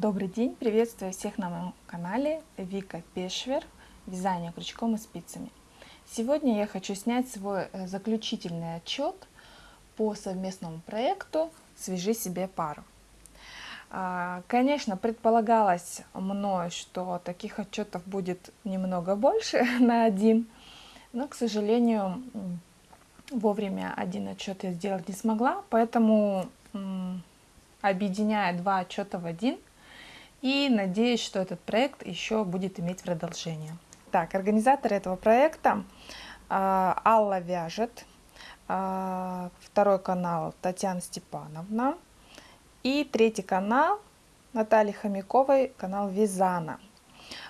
Добрый день, приветствую всех на моем канале Вика Пешвер, вязание крючком и спицами. Сегодня я хочу снять свой э, заключительный отчет по совместному проекту «Свяжи себе пару». А, конечно, предполагалось мной, что таких отчетов будет немного больше на один, но, к сожалению, вовремя один отчет я сделать не смогла, поэтому объединяя два отчета в один, и надеюсь, что этот проект еще будет иметь продолжение. Так, организатор этого проекта э, Алла Вяжет, э, второй канал Татьяна Степановна и третий канал Натальи Хомяковой, канал Визана.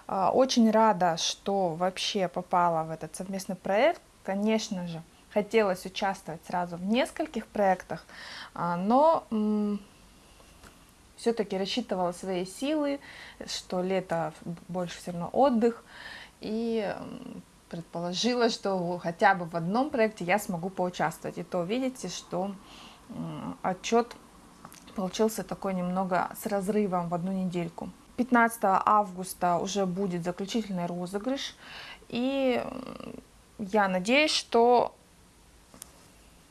Э, очень рада, что вообще попала в этот совместный проект. Конечно же, хотелось участвовать сразу в нескольких проектах, но все-таки рассчитывала свои силы, что лето больше все равно отдых, и предположила, что хотя бы в одном проекте я смогу поучаствовать. И то видите, что отчет получился такой немного с разрывом в одну недельку. 15 августа уже будет заключительный розыгрыш, и я надеюсь, что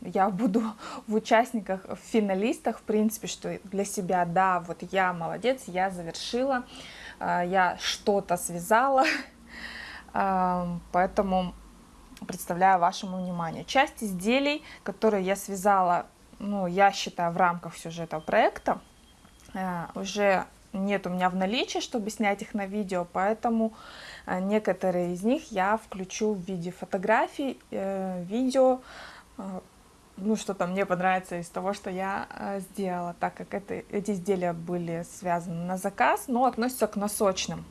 я буду в участниках, в финалистах, в принципе, что для себя, да, вот я молодец, я завершила, а, я что-то связала, а, поэтому представляю вашему вниманию. Часть изделий, которые я связала, ну, я считаю, в рамках сюжета проекта, а, уже нет у меня в наличии, чтобы снять их на видео, поэтому некоторые из них я включу в виде фотографий, э, видео, ну, что-то мне понравится из того, что я э, сделала, так как это, эти изделия были связаны на заказ, но относятся к носочным.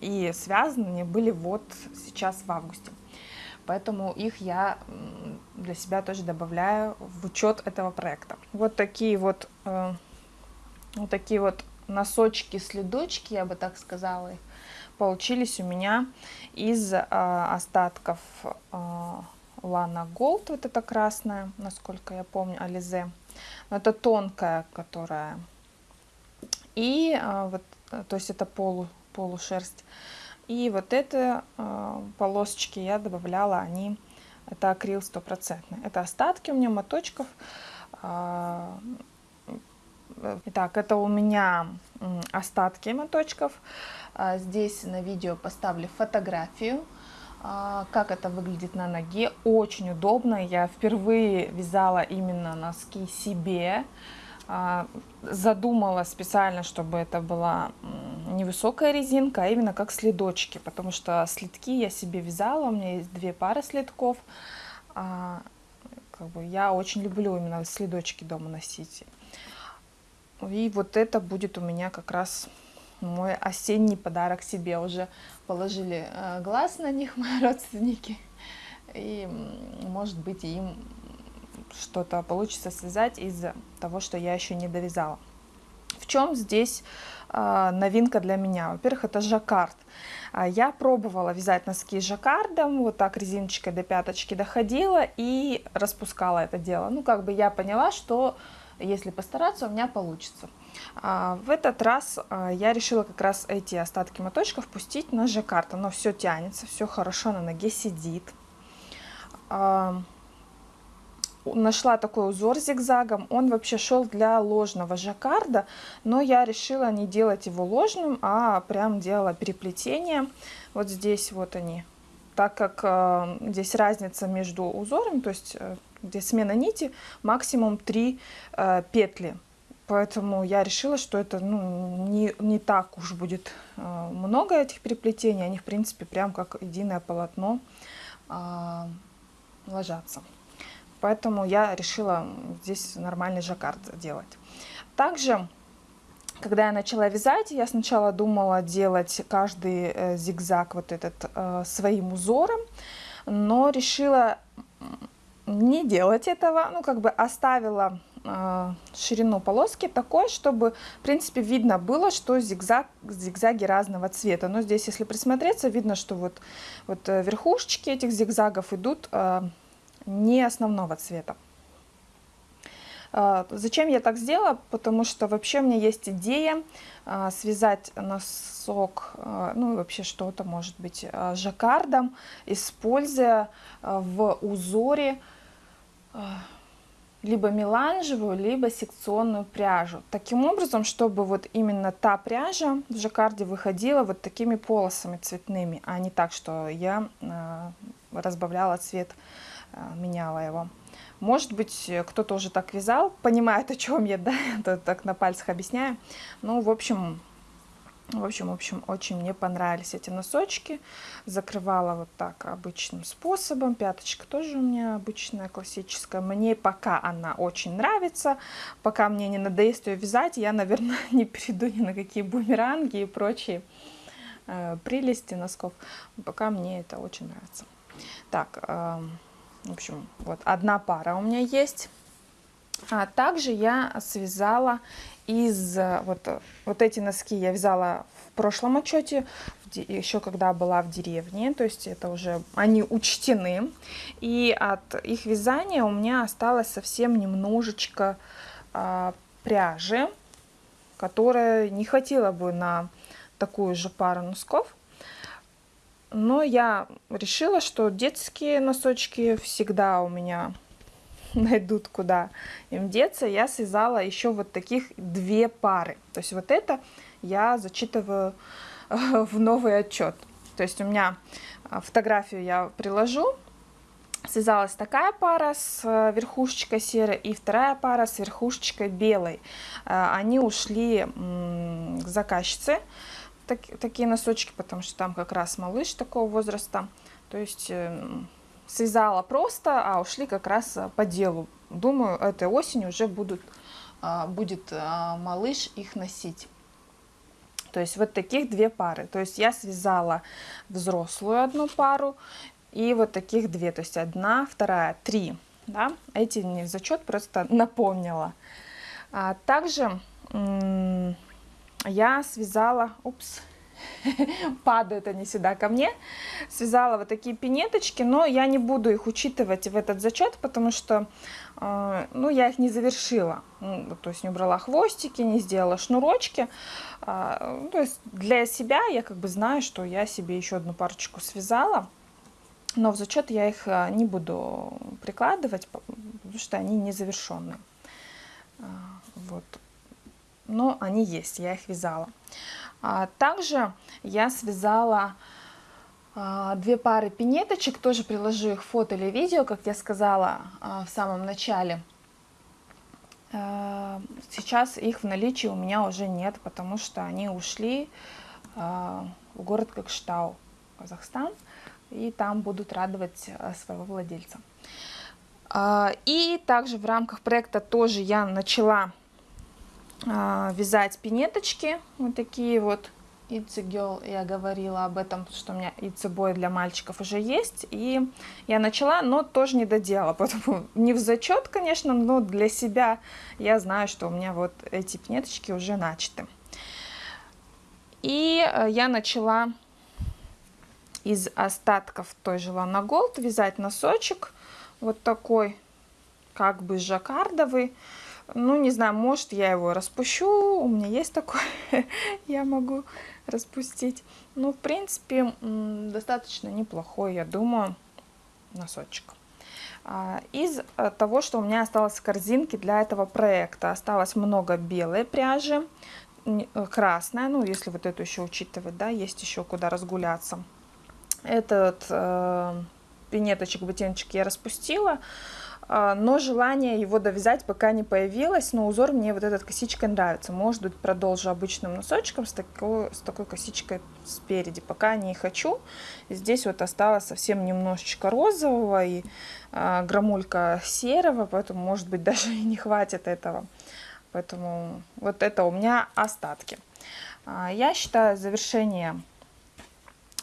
И связаны они были вот сейчас в августе. Поэтому их я для себя тоже добавляю в учет этого проекта. Вот такие вот, э, вот такие вот носочки-следочки, я бы так сказала, получились у меня из э, остатков э, Лана Голд, вот эта красная, насколько я помню, Ализе. Это тонкая, которая. И а, вот, то есть это полу, полушерсть. И вот это а, полосочки я добавляла, они, это акрил стопроцентный. Это остатки у меня моточков. А, итак, это у меня остатки моточков. А, здесь на видео поставлю фотографию а, как это выглядит на ноге. Очень удобно. Я впервые вязала именно носки себе. А, задумала специально, чтобы это была невысокая резинка, а именно как следочки, потому что следки я себе вязала, у меня есть две пары следков. А, как бы я очень люблю именно следочки дома носить. И вот это будет у меня как раз мой осенний подарок себе. Уже положили э, глаз на них мои родственники. И, может быть, им что-то получится связать из-за того, что я еще не довязала. В чем здесь э, новинка для меня? Во-первых, это жаккард. А, я пробовала вязать носки жаккардом, вот так резиночкой до пяточки доходила и распускала это дело. Ну, как бы я поняла, что если постараться, у меня получится. А, в этот раз а, я решила как раз эти остатки моточков пустить на жаккард. Оно все тянется, все хорошо на ноге сидит. А, нашла такой узор зигзагом. Он вообще шел для ложного жаккарда, но я решила не делать его ложным, а прям делала переплетение. Вот здесь вот они. Так как здесь разница между узорами, то есть э, здесь смена нити, максимум 3 э, петли. Поэтому я решила, что это ну, не, не так уж будет э, много этих переплетений. Они, в принципе, прям как единое полотно э, ложатся. Поэтому я решила здесь нормальный жаккард делать. Также, когда я начала вязать, я сначала думала делать каждый э, зигзаг вот этот э, своим узором, но решила не делать этого, ну как бы оставила ширину полоски такой, чтобы в принципе видно было, что зигзаг, зигзаги разного цвета. Но здесь, если присмотреться, видно, что вот, вот э, верхушечки этих зигзагов идут э, не основного цвета. Зачем я так сделала? Потому что вообще у меня есть идея связать носок, ну и вообще что-то может быть жаккардом, используя в узоре либо меланжевую, либо секционную пряжу. Таким образом, чтобы вот именно та пряжа в жаккарде выходила вот такими полосами цветными, а не так, что я разбавляла цвет, меняла его. Может быть, кто-то уже так вязал, понимает, о чем я, да, так на пальцах объясняю. Ну, в общем, в общем, в общем, очень мне понравились эти носочки. Закрывала вот так обычным способом. Пяточка тоже у меня обычная, классическая. Мне пока она очень нравится. Пока мне не надоест ее вязать, я, наверное, не перейду ни на какие бумеранги и прочие э, прелести носков. Пока мне это очень нравится. Так, э, в общем, вот одна пара у меня есть. А также я связала из вот, вот эти носки я вязала в прошлом отчете, еще когда была в деревне, то есть это уже они учтены. И от их вязания у меня осталось совсем немножечко а, пряжи, которая не хватило бы на такую же пару носков. Но я решила, что детские носочки всегда у меня найдут, куда им деться. Я связала еще вот таких две пары. То есть вот это я зачитываю в новый отчет. То есть у меня а, фотографию я приложу. Связалась такая пара с э, верхушечкой серой и вторая пара с верхушечкой белой. Они ушли к заказчице так, такие носочки, потому что там как раз малыш такого возраста. То есть э, связала просто, а ушли как раз э, по делу. Думаю, этой осенью уже будут, э, будет э, малыш их носить. То есть вот таких две пары. То есть я связала взрослую одну пару и вот таких две. То есть одна, вторая, три. Да? Эти не в зачет, просто напомнила. А также я связала, упс, падают они сюда ко мне, связала вот такие пинеточки, но я не буду их учитывать в этот зачет, потому что, э, ну, я их не завершила, ну, то есть не убрала хвостики, не сделала шнурочки, э, то есть для себя я как бы знаю, что я себе еще одну парочку связала, но в зачет я их э, не буду прикладывать, потому что они не завершенные. Вот. Но они есть, я их вязала. А, также я связала а, две пары пинеточек, тоже приложу их фото или видео, как я сказала а, в самом начале. Сейчас их в наличии у меня уже нет, потому что они ушли в город Кокштау, Казахстан, и там будут радовать своего владельца. И также в рамках проекта тоже я начала вязать пинеточки, вот такие вот. It's a Girl, я говорила об этом, что у меня It's a Boy для мальчиков уже есть. И я начала, но тоже не доделала. Поэтому не в зачет, конечно, но для себя я знаю, что у меня вот эти пинеточки уже начаты. И э, я начала из остатков той же Лана Голд вязать носочек. Вот такой, как бы жаккардовый. Ну, не знаю, может, я его распущу, у меня есть такое, я могу распустить. Ну, в принципе, достаточно неплохой, я думаю, носочек. А, из э, того, что у меня осталось в корзинке для этого проекта, осталось много белой пряжи, э, красная, ну, если вот эту еще учитывать, да, есть еще куда разгуляться. Этот э, пинеточек, ботиночек я распустила, но желание его довязать пока не появилось, но узор мне вот этот косичкой нравится. Может быть, продолжу обычным носочком с такой, с такой косичкой спереди. Пока не хочу. Здесь вот осталось совсем немножечко розового и а, грамулька серого, поэтому, может быть, даже и не хватит этого. Поэтому вот это у меня остатки. А, я считаю завершение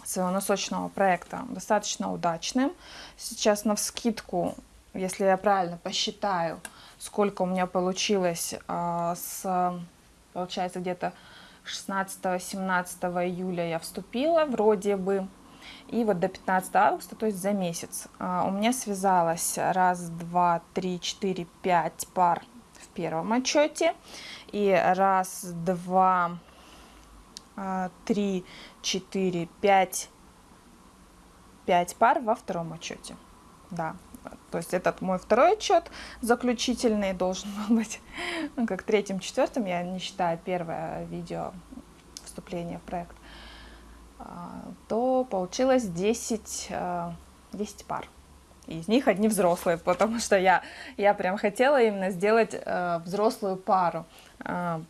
своего носочного проекта достаточно удачным. Сейчас на вскидку если я правильно посчитаю, сколько у меня получилось а, с, получается, где-то 16-17 июля я вступила, вроде бы, и вот до 15 августа, то есть за месяц, а, у меня связалось раз, два, три, четыре, пять пар в первом отчете. И раз, два, а, три, четыре, пять, пять пар во втором отчете. Да, то есть этот мой второй отчет заключительный должен быть, ну, как третьим, четвертым, я не считаю первое видео вступление в проект, а, то получилось 10, 10 а, пар. Из них одни взрослые, потому что я, я прям хотела именно сделать э, взрослую пару. Э,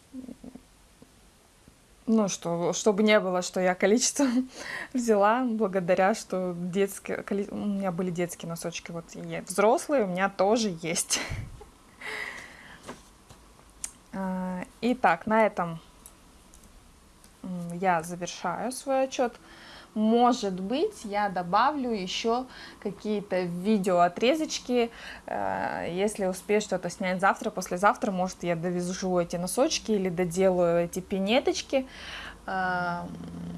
ну, что, чтобы не было, что я количество взяла, благодаря, что детские, у меня были детские носочки, вот и взрослые у меня тоже есть. Э, итак, на этом я завершаю свой отчет. Может быть, я добавлю еще какие-то видеоотрезочки, э, если успею что-то снять завтра, послезавтра, может, я довяжу эти носочки или доделаю эти пинеточки, э,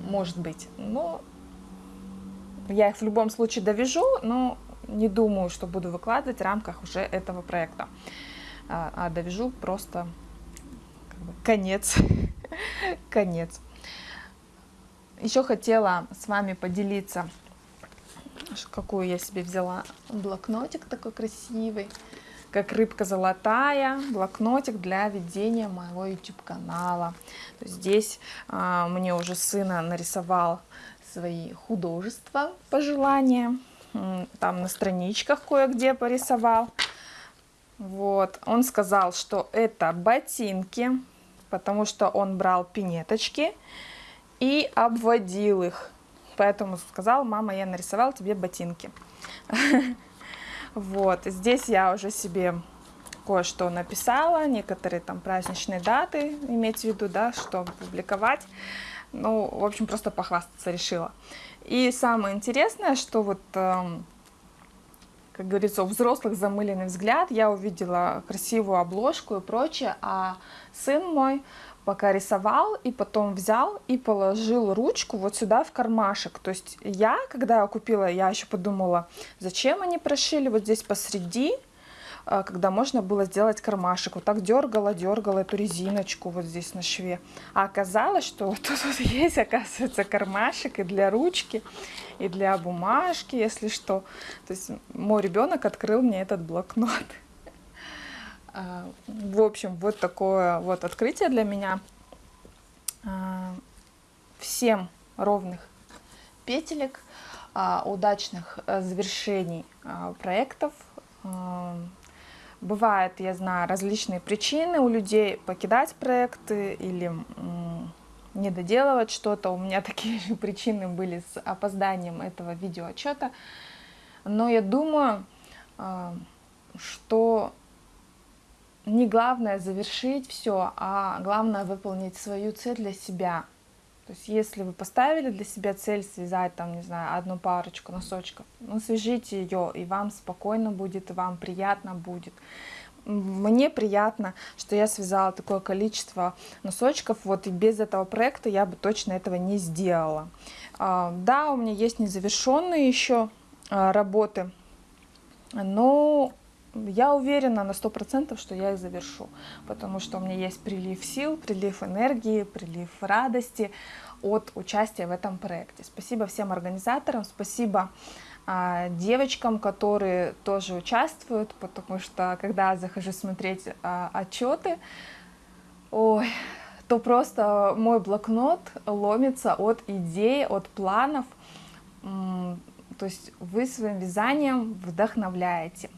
может быть. Но я их в любом случае довяжу, но не думаю, что буду выкладывать в рамках уже этого проекта. А, а довяжу просто как конец. конец. Еще хотела с вами поделиться, какую я себе взяла блокнотик такой красивый, как рыбка золотая, блокнотик для ведения моего YouTube канала. Здесь а, мне уже сына нарисовал свои художества, пожелания, там на страничках кое-где порисовал. Вот, он сказал, что это ботинки, потому что он брал пинеточки, и обводил их. Поэтому сказал, мама, я нарисовал тебе ботинки. Вот, здесь я уже себе кое-что написала, некоторые там праздничные даты, иметь в виду, да, что публиковать. Ну, в общем, просто похвастаться решила. И самое интересное, что вот, эм, как говорится, у взрослых замыленный взгляд, я увидела красивую обложку и прочее, а сын мой пока рисовал, и потом взял и положил ручку вот сюда в кармашек. То есть я, когда я купила, я еще подумала, зачем они прошили вот здесь посреди, а, когда можно было сделать кармашек. Вот так дергала, дергала эту резиночку вот здесь на шве. А оказалось, что вот тут вот есть, оказывается, кармашек и для ручки, и для бумажки, если что. То есть мой ребенок открыл мне этот блокнот. А, в общем, вот такое вот открытие для меня. А, всем ровных петелек, а, удачных э, завершений проектов. Бывают, я знаю, различные причины у людей покидать проекты или не доделывать что-то. У меня такие же причины были с опозданием этого видеоотчета. Но я думаю, что не главное завершить все, а главное выполнить свою цель для себя. То есть если вы поставили для себя цель связать там, не знаю, одну парочку носочков, ну свяжите ее, и вам спокойно будет, и вам приятно будет. Мне приятно, что я связала такое количество носочков, вот и без этого проекта я бы точно этого не сделала. А, да, у меня есть незавершенные еще а, работы, но я уверена на сто процентов, что я их завершу, потому что у меня есть прилив сил, прилив энергии, прилив радости от участия в этом проекте. Спасибо всем организаторам, спасибо а, девочкам, которые тоже участвуют, потому что когда я захожу смотреть а, отчеты, ой, то просто мой блокнот ломится от идей, от планов. То есть вы своим вязанием вдохновляете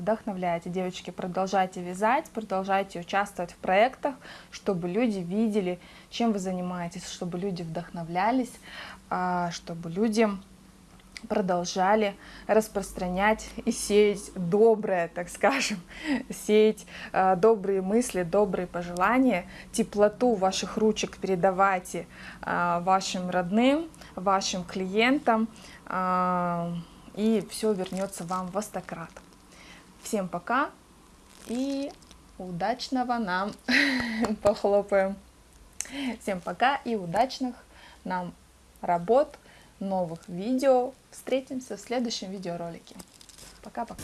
вдохновляете. Девочки, продолжайте вязать, продолжайте участвовать в проектах, чтобы люди видели, чем вы занимаетесь, чтобы люди вдохновлялись, а, чтобы люди продолжали распространять и сеять доброе, так скажем, сеять э, добрые мысли, добрые пожелания, теплоту ваших ручек передавайте э, вашим родным, вашим клиентам, э, и все вернется вам в остократ. Всем пока и удачного нам похлопаем. Всем пока и удачных нам работ, новых видео. Встретимся в следующем видеоролике. Пока-пока.